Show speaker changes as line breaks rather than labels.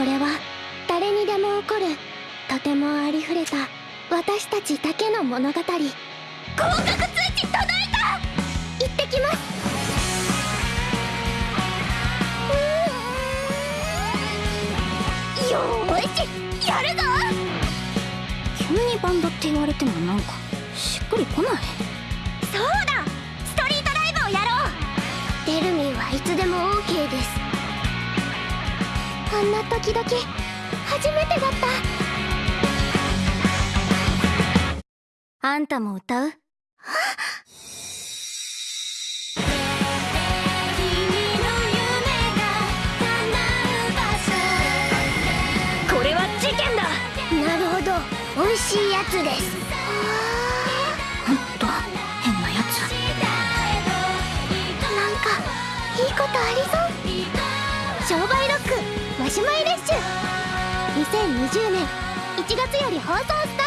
これは誰にでも起こるとてもありふれた私たちだけの物語。合格通知届いた！行ってきます。よーしやるぞ！
急にバンドって言われてもなんかしっくりこない。
そうだ！ストリートライブをやろう！デルミンはいつでも OK ですあんな時々初めてだった。
あんたも歌う？
これは事件だ。なるほど。美味しいやつです。
ほんと？変なやつ。
なんかいいことありそう2020年1月より放送スタート